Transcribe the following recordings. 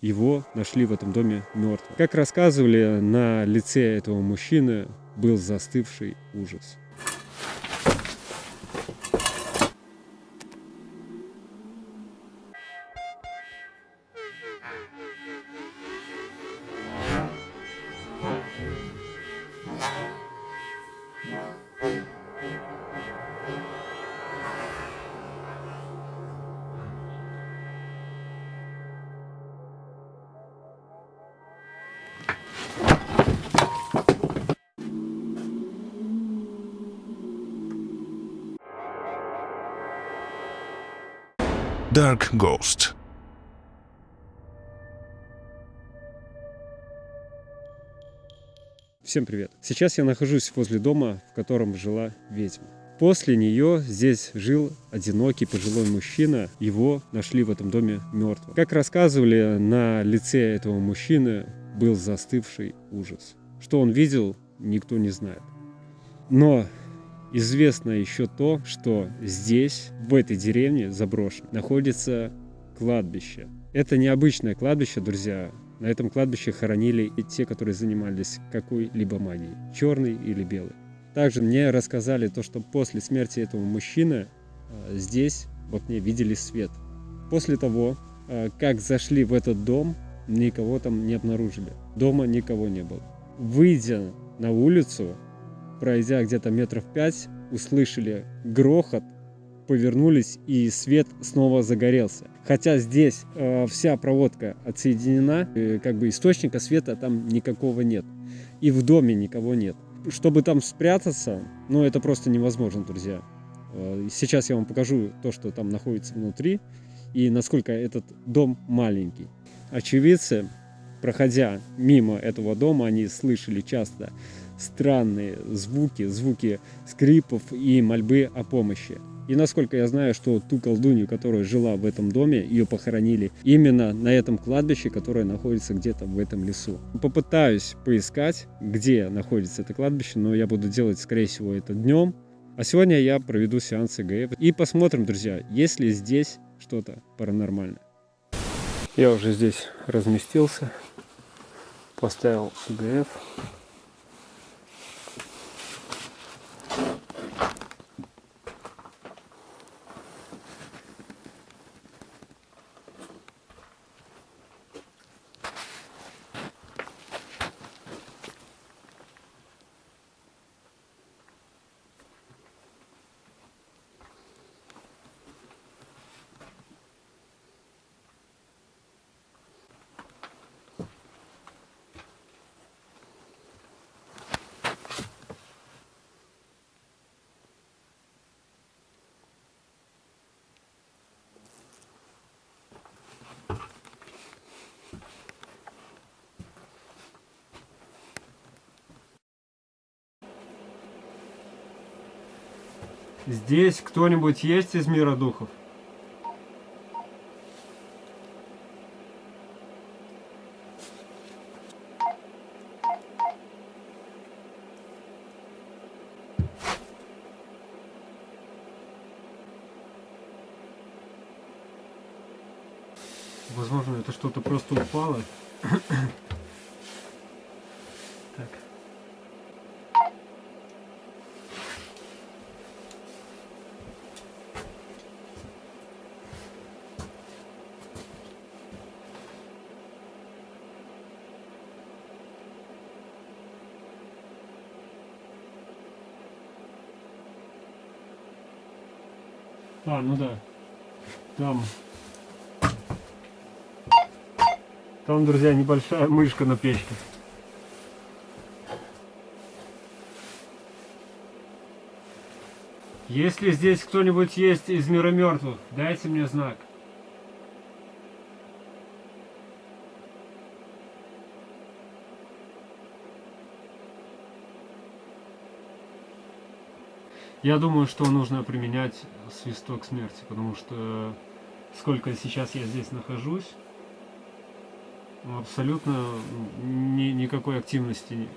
его нашли в этом доме мертвым. Как рассказывали, на лице этого мужчины был застывший ужас. Dark Ghost. Всем привет! Сейчас я нахожусь возле дома, в котором жила ведьма. После нее здесь жил одинокий пожилой мужчина. Его нашли в этом доме мертвым. Как рассказывали, на лице этого мужчины был застывший ужас. Что он видел, никто не знает. Но Известно еще то, что здесь, в этой деревне заброшенной, находится кладбище. Это необычное кладбище, друзья. На этом кладбище хоронили и те, которые занимались какой-либо магией, черный или белый. Также мне рассказали то, что после смерти этого мужчины а, здесь в окне видели свет. После того, а, как зашли в этот дом, никого там не обнаружили. Дома никого не было. Выйдя на улицу, пройдя где-то метров пять, услышали грохот, повернулись и свет снова загорелся. Хотя здесь э, вся проводка отсоединена, э, как бы источника света там никакого нет. И в доме никого нет. Чтобы там спрятаться, ну это просто невозможно, друзья. Э, сейчас я вам покажу то, что там находится внутри и насколько этот дом маленький. Очевидцы, проходя мимо этого дома, они слышали часто странные звуки, звуки скрипов и мольбы о помощи. И насколько я знаю, что ту колдунью, которая жила в этом доме, ее похоронили именно на этом кладбище, которое находится где-то в этом лесу. Попытаюсь поискать, где находится это кладбище, но я буду делать, скорее всего, это днем. А сегодня я проведу сеанс ЭГФ и посмотрим, друзья, есть ли здесь что-то паранормальное. Я уже здесь разместился, поставил ЭГФ. Здесь кто-нибудь есть из мира духов? Возможно, это что-то просто упало. так. А, ну да. Там. Там, друзья, небольшая мышка на печке. Если здесь кто-нибудь есть из мира мертвых, дайте мне знак. Я думаю, что нужно применять свисток смерти, потому что сколько сейчас я здесь нахожусь, абсолютно ни, никакой активности,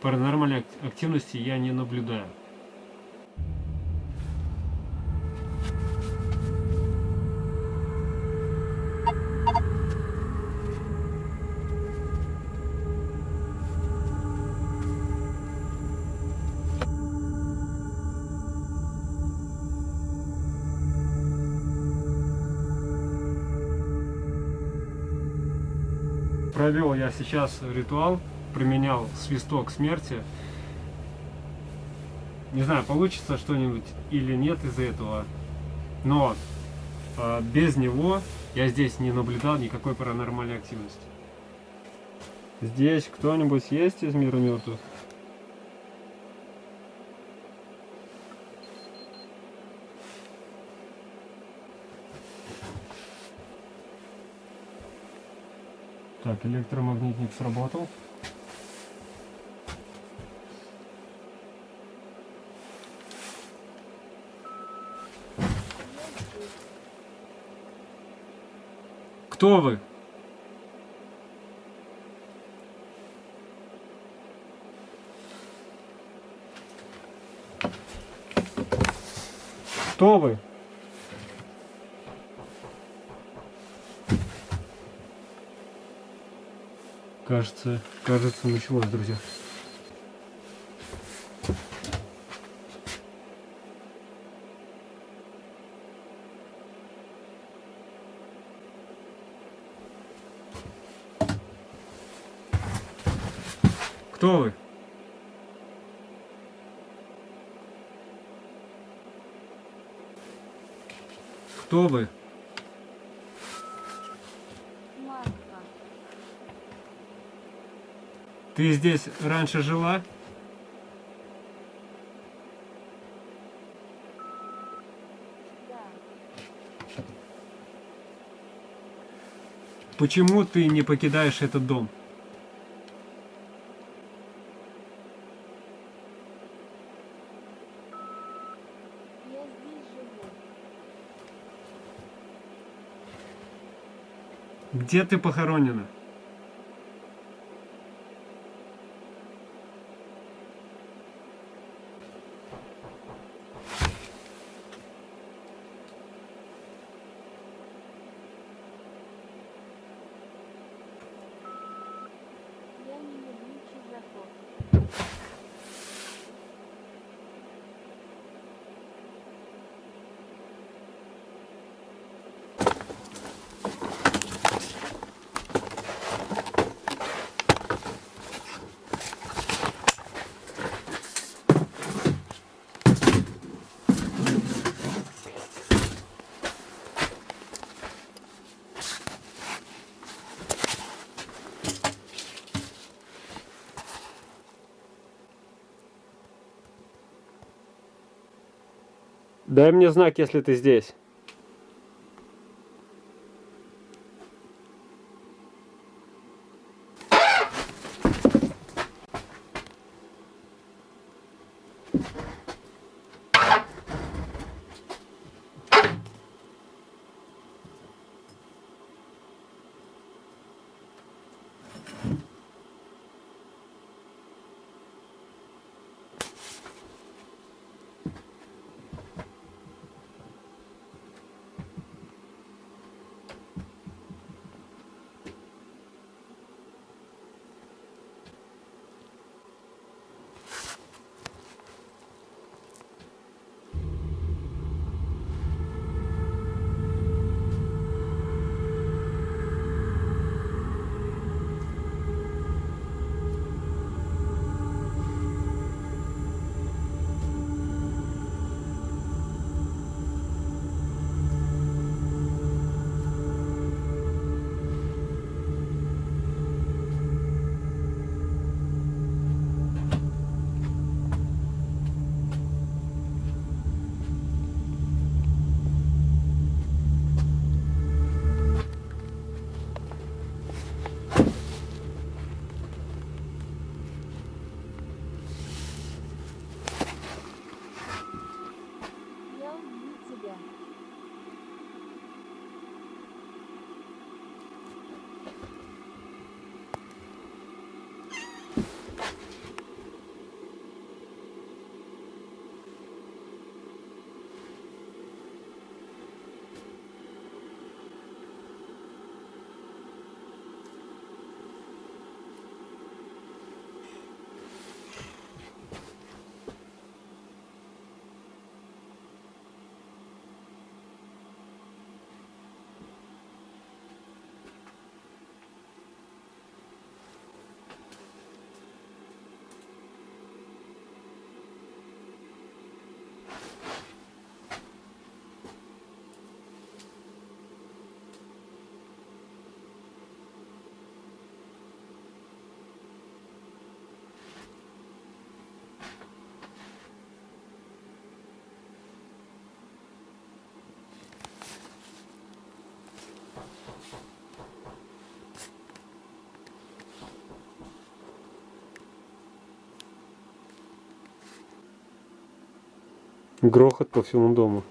паранормальной активности я не наблюдаю. Провел я сейчас ритуал, применял свисток смерти. Не знаю, получится что-нибудь или нет из-за этого, но э, без него я здесь не наблюдал никакой паранормальной активности. Здесь кто-нибудь есть из мира мертвых? Так, электромагнитник сработал. Кто вы? Кто вы? Кажется, кажется, началось, друзья. Кто вы? Кто вы? Ты здесь раньше жила? Да. Почему ты не покидаешь этот дом? Я здесь живу. Где ты похоронена? Дай мне знак, если ты здесь. Грохот по всему дому.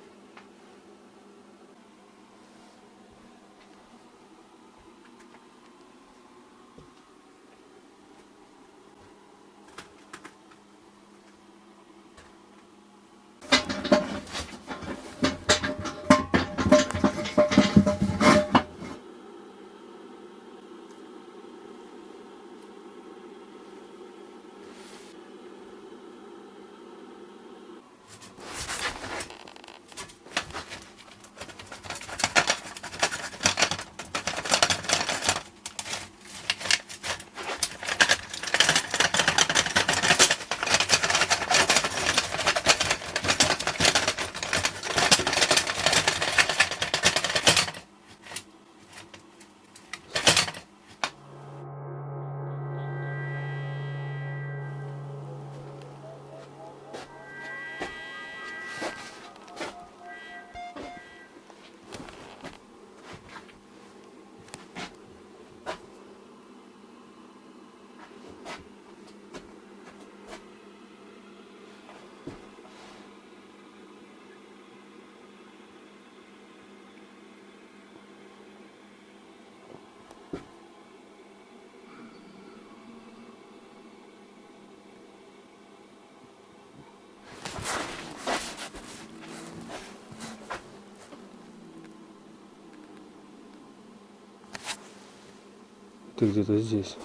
Ты где-то здесь.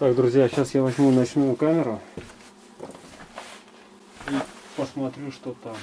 Так, друзья, сейчас я возьму ночную камеру и посмотрю, что там.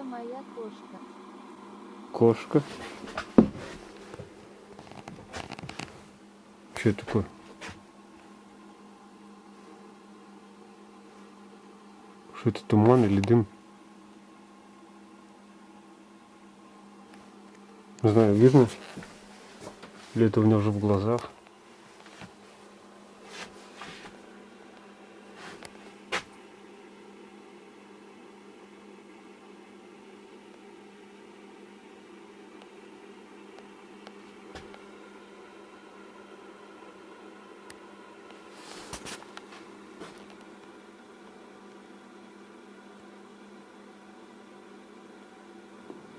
Это моя кошка. Кошка. Что такое? Что это, туман или дым? Не знаю, видно? Или это у меня уже в глазах?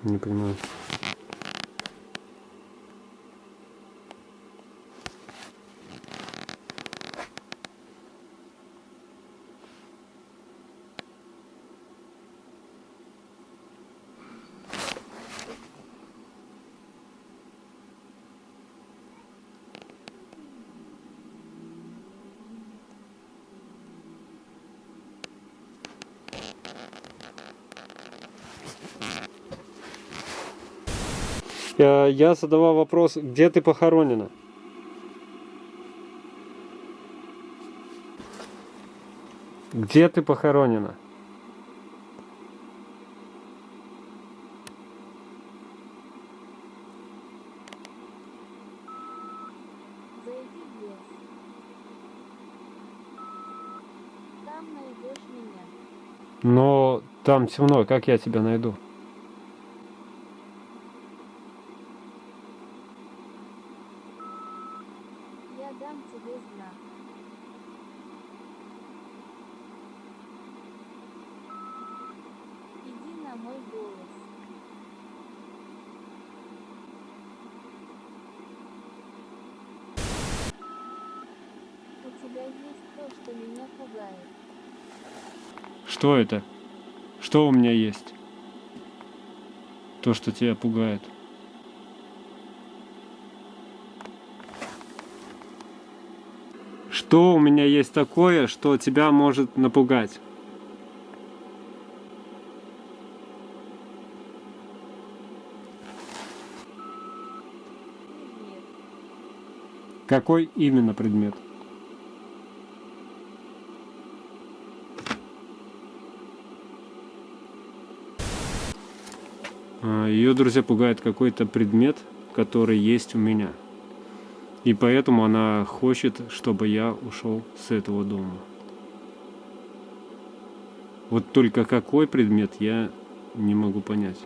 Не понимаю. Я, я задавал вопрос, где ты похоронена? Где ты похоронена? Но там темно, как я тебя найду? Я дам тебе знак. Иди на мой голос. У тебя есть то, что меня пугает. Что это? Что у меня есть? То, что тебя пугает. Что у меня есть такое, что тебя может напугать? Какой именно предмет? Ее, друзья, пугает какой-то предмет, который есть у меня. И поэтому она хочет, чтобы я ушел с этого дома. Вот только какой предмет, я не могу понять.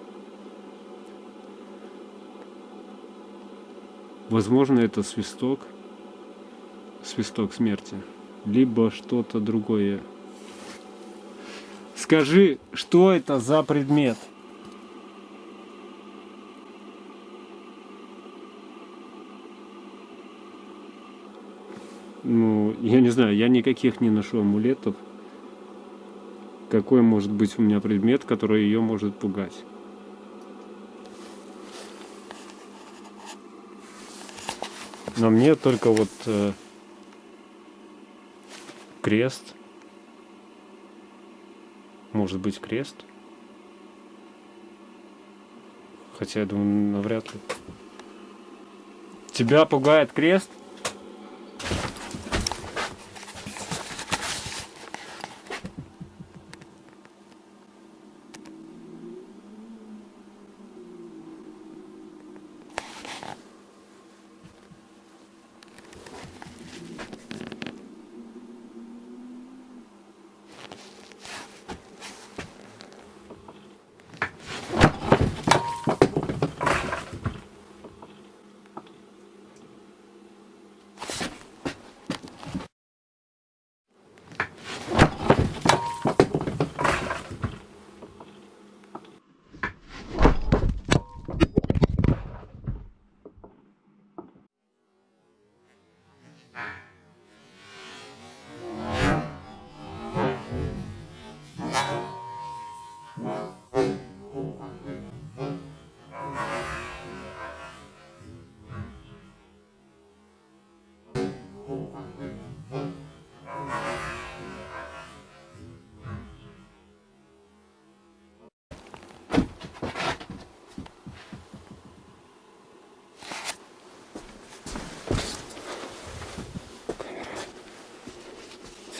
Возможно, это свисток. Свисток смерти. Либо что-то другое. Скажи, что это за предмет? Ну, я не знаю, я никаких не ношу амулетов. Какой может быть у меня предмет, который ее может пугать? Но мне только вот э, крест. Может быть крест. Хотя я думаю, навряд ли. Тебя пугает крест?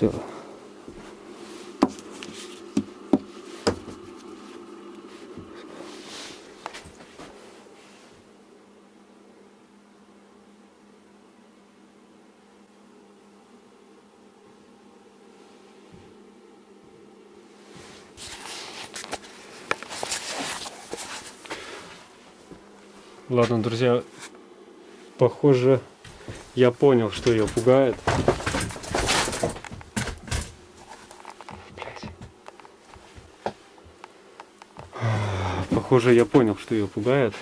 Все. Ладно, друзья, похоже, я понял, что ее пугает. Похоже, я понял, что ее пугает.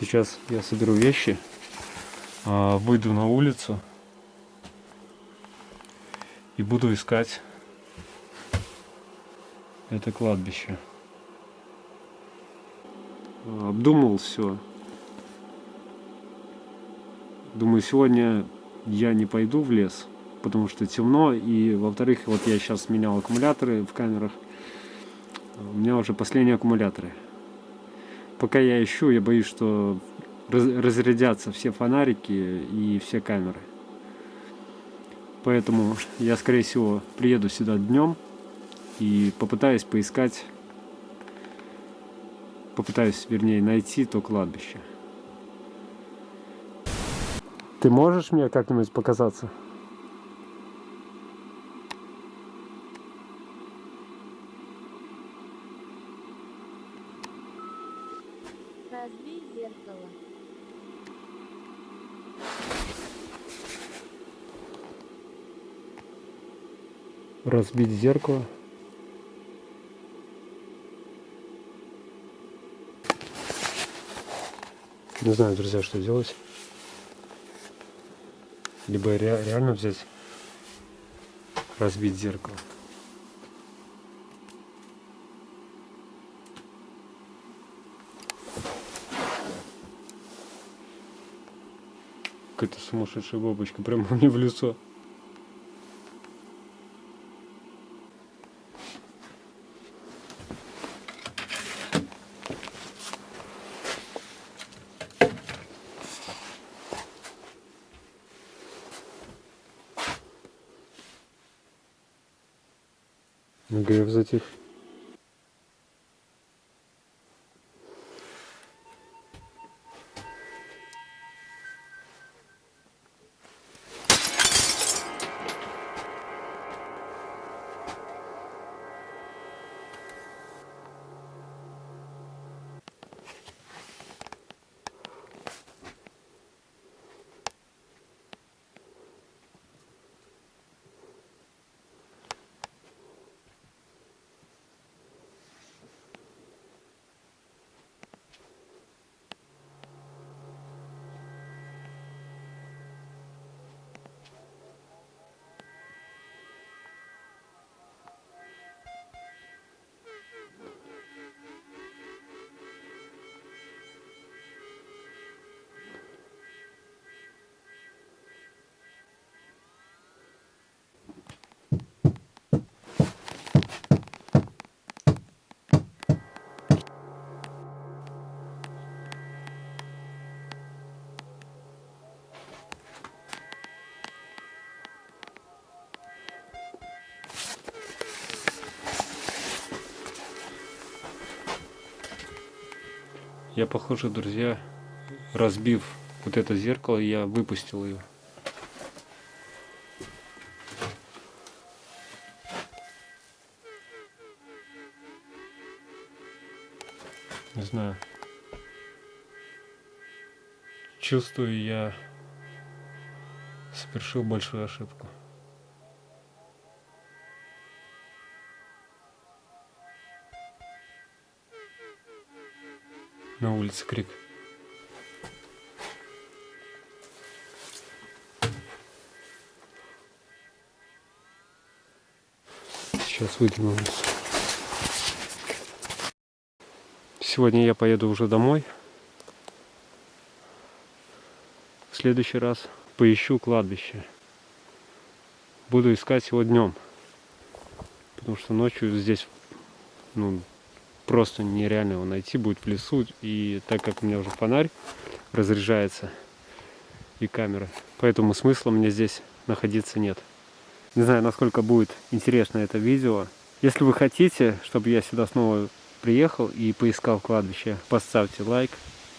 Сейчас я соберу вещи, а, выйду на улицу и буду искать это кладбище. Обдумал все. Думаю, сегодня я не пойду в лес, потому что темно, и во-вторых, вот я сейчас менял аккумуляторы в камерах, у меня уже последние аккумуляторы. Пока я ищу, я боюсь, что раз- разрядятся все фонарики и все камеры. Поэтому я, скорее всего, приеду сюда днем и попытаюсь поискать, попытаюсь, вернее, найти то кладбище. Ты можешь мне как-нибудь показаться? Разбей зеркало. Разбить зеркало. Не знаю, друзья, что делать. Либо ре- реально взять, разбить зеркало. Какая-то сумасшедшая бабочка прямо мне в лицо. Я, похоже, друзья, разбив вот это зеркало, я выпустил ее. Не знаю. Чувствую, я совершил большую ошибку. На улице крик. Сейчас выйду на улицу. Сегодня я поеду уже домой. В следующий раз поищу кладбище. Буду искать его днем. Потому что ночью здесь ну, просто нереально его найти будет в лесу. И так как у меня уже фонарь разряжается и камера, поэтому смысла мне здесь находиться нет. Не знаю, насколько будет интересно это видео. Если вы хотите, чтобы я сюда снова приехал и поискал кладбище, поставьте лайк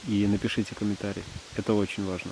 и напишите комментарий. Это очень важно.